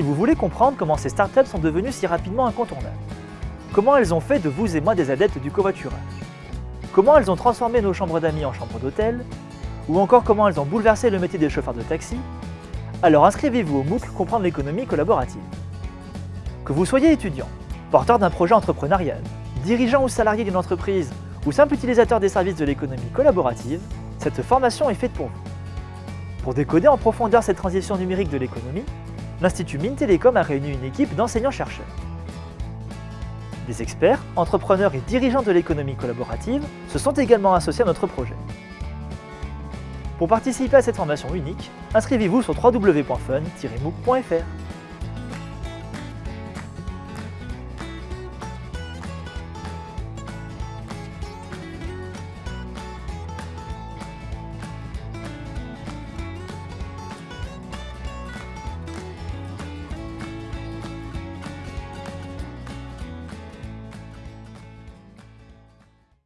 Si vous voulez comprendre comment ces startups sont devenues si rapidement incontournables, comment elles ont fait de vous et moi des adeptes du covoiturage, comment elles ont transformé nos chambres d'amis en chambres d'hôtel, ou encore comment elles ont bouleversé le métier des chauffeurs de taxi, alors inscrivez-vous au MOOC Comprendre l'économie collaborative. Que vous soyez étudiant, porteur d'un projet entrepreneurial, dirigeant ou salarié d'une entreprise, ou simple utilisateur des services de l'économie collaborative, cette formation est faite pour vous. Pour décoder en profondeur cette transition numérique de l'économie, l'Institut Mines Télécom a réuni une équipe d'enseignants-chercheurs. Des experts, entrepreneurs et dirigeants de l'économie collaborative se sont également associés à notre projet. Pour participer à cette formation unique, inscrivez-vous sur www.fun-mooc.fr.